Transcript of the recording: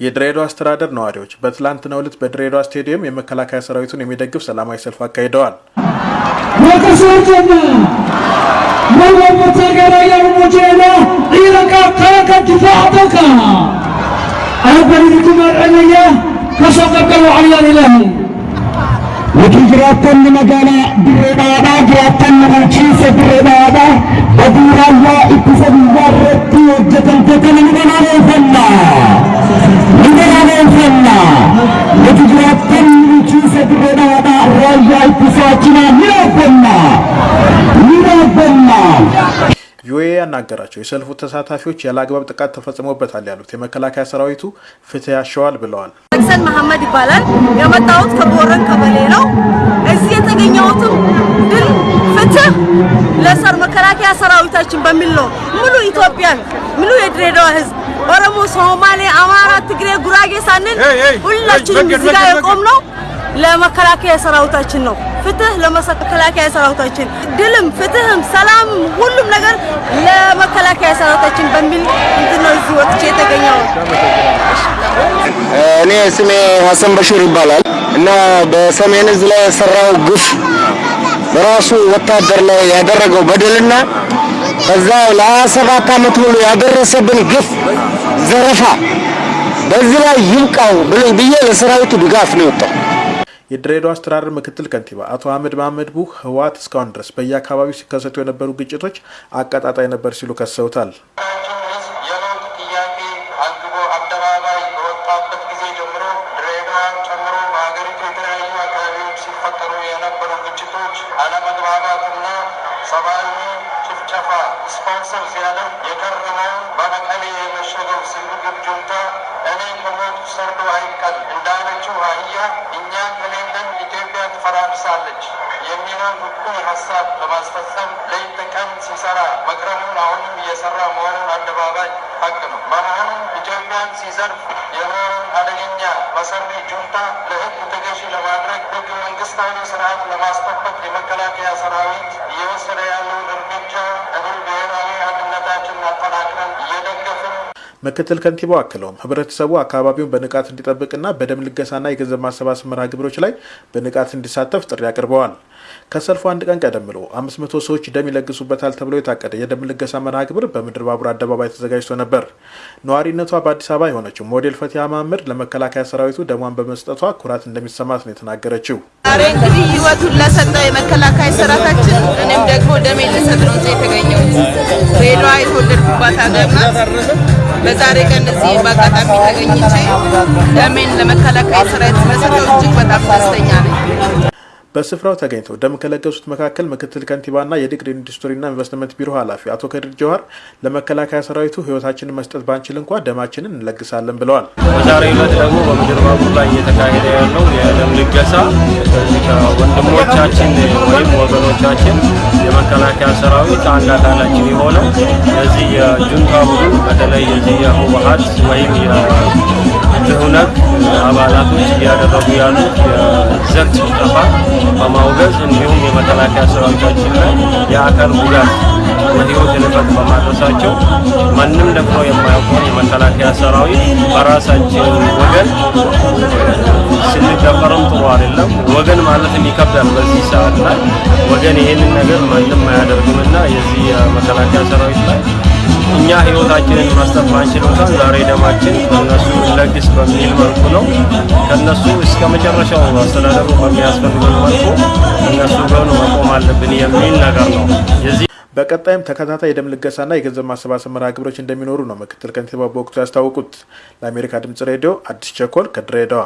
የድሬዳዋ አስተዳደር ነዋሪዎች በትላንትናው ዕለት በድሬዳዋ ስቴዲየም የመከላከያ ሰራዊቱን የሚደግፍ ሰላማዊ ሰልፍ አካሂደዋል። magaalaa Dirree Dhawadhaa jiraatonni bulchiinsa ቪኦኤ ያናገራቸው የሰልፉ ተሳታፊዎች ያለ አግባብ ጥቃት ተፈጽሞበታል ያሉት የመከላከያ ሰራዊቱ ፍትህ ያሸዋል ብለዋል። ሰን መሐመድ ይባላል። የመጣሁት ከቦረን ቀበሌ ነው። እዚህ የተገኘሁትም ድል ፍትህ ለሰር መከላከያ ሰራዊታችን በሚል ነው። ሙሉ ኢትዮጵያን ሙሉ የድሬዳዋ ህዝብ ኦሮሞ፣ ሶማሌ፣ አማራ፣ ትግሬ፣ ጉራጌ ሳንል ሁላችንም እዚህ ጋር የቆምነው ለመከላከያ ሰራዊታችን ነው። ፍትህ ለመከላከያ ሰራዊታችን፣ ድልም፣ ፍትህም፣ ሰላምም ሁሉም ነገር ለመከላከያ ሰራዊታችን በሚል እንትን ነው እዚህ ወጥቼ የተገኘው። እኔ ስሜ ሀሰን በሽር ይባላል እና በሰሜን እዝ ላይ የሰራው ግፍ በራሱ ወታደር ላይ ያደረገው በደልና ከዛ ለሀያ ሰባት ዓመት ሙሉ ያደረሰብን ግፍ፣ ዘረፋ በዚህ ላይ ይብቃው ብዬ ለሰራዊቱ ድጋፍ ነው የወጣው። የድሬዳዋ አስተዳደር ምክትል ከንቲባ አቶ አህመድ መሀመድ ቡ ህወሓት እስካሁን ድረስ በየአካባቢው ሲከሰቱ የነበሩ ግጭቶች አቀጣጣይ ነበር ሲሉ ከሰውታል። ስፖንሰር ሲያደርግ የከረመውን በመቀሌ የመሸገው ስግብግብ ጁንታ እኔ ሰርዶ አይቀል እንዳለችው አህያ እኛ ከሌለን ኢትዮጵያ ትፈራርሳለች የሚለውን እኩይ ሀሳብ ለማስፈጸም ሌት ተቀን ሲሰራ መክረሙን አሁንም እየሰራ መሆኑን አደባባይ ሀቅ ነው። በመሆኑም ኢትዮጵያን ሲዘርፍ የኖረውን አደገኛ መሰሪ ጁንታ ለሕግ ተገዢ ለማድረግ ሕገ መንግስታዊ ስርዓት ለማስጠበቅ የመከላከያ ሰራዊት እየወሰደ ያለውን እርምጃ ምክትል ከንቲባው አክለውም ህብረተሰቡ አካባቢውን በንቃት እንዲጠብቅና በደም ልገሳና የገንዘብ ማሰባሰብ መርሃ ግብሮች ላይ በንቃት እንዲሳተፍ ጥሪ አቅርበዋል። ከሰልፉ አንድ ቀን ቀደም ብሎ አምስት መቶ ሰዎች ደም ይለግሱበታል ተብሎ የታቀደ የደም ልገሳ መርሃ ግብር በምድር ባቡር አደባባይ ተዘጋጅቶ ነበር። ነዋሪነቷ በአዲስ አበባ የሆነችው ሞዴል ፈቲያ መሀመድ ለመከላከያ ሰራዊቱ ደሟን በመስጠቷ ኩራት እንደሚሰማት ነው የተናገረችው። ዛሬ እንግዲህ ህይወቱን ለሰጠ የመከላከያ ሰራዊታችን እኔም ደግሞ ደሜን ልሰጥ ነው እዚህ የተገኘሁት። ድሬዳዋ የተወለድኩባት ሀገር ናት። በዛሬ ቀን እዚህ በአጋጣሚ ተገኝቼ ደሜን ለመከላከያ ሰራዊት ስለሰጠው እጅግ በጣም ደስተኛ ነኝ። በስፍራው ተገኝተው ደም ከለገሱት መካከል ምክትል ከንቲባና የንግድ ኢንዱስትሪና ኢንቨስትመንት ቢሮ ኃላፊ አቶ ከድር ጀዋር ለመከላከያ ሰራዊቱ ህይወታችንን መስጠት ባንችል እንኳ ደማችንን እንለግሳለን ብለዋል። በዛሬ ዕለት ደግሞ በምድር ባቡር ላይ እየተካሄደ ያለው የደም ልገሳ ከዚህ ከወንድሞቻችን ወይም ወገኖቻችን የመከላከያ ሰራዊት አንድ አካላችን የሆነው የዚህ የጁንታ ቡድን በተለይ የዚህ የህወሀት ወይም የትህነግ አባላቶች እያደረጉ ያሉት የዘር ጭፍጨፋ በማውገዝ እንዲሁም የመከላከያ ሰራዊታችን ላይ የአካል ጉዳት የህይወት ህልፈት በማድረሳቸው ማንም ደፍሮ የማያውቀውን የመከላከያ ሰራዊት በራሳችን ወገን ስንደፈርም ጥሩ አይደለም። ወገን ማለትም ይከብዳል። በዚህ ሰዓት ላይ ወገን ይህንን ነገር ማንም አያደርግምና የዚህ የመከላከያ ሰራዊት ላይ እኛ ህይወታችንን መስጠት ባንችል ዛሬ ደማችን ከነሱ ለግስ በሚል መልኩ ነው ከነሱ እስከ መጨረሻው አስተዳደሩ በሚያስፈልገን መልኩ እነሱ ጎን መቆም አለብን የሚል ነገር ነው። በቀጣይም ተከታታይ የደም ልገሳና የገንዘብ ማሰባሰብ መርሃ ግብሮች እንደሚኖሩ ነው ምክትል ከንቲባ በወቅቱ ያስታወቁት። ለአሜሪካ ድምጽ ሬዲዮ አዲስ ቸኮል ከድሬዳዋ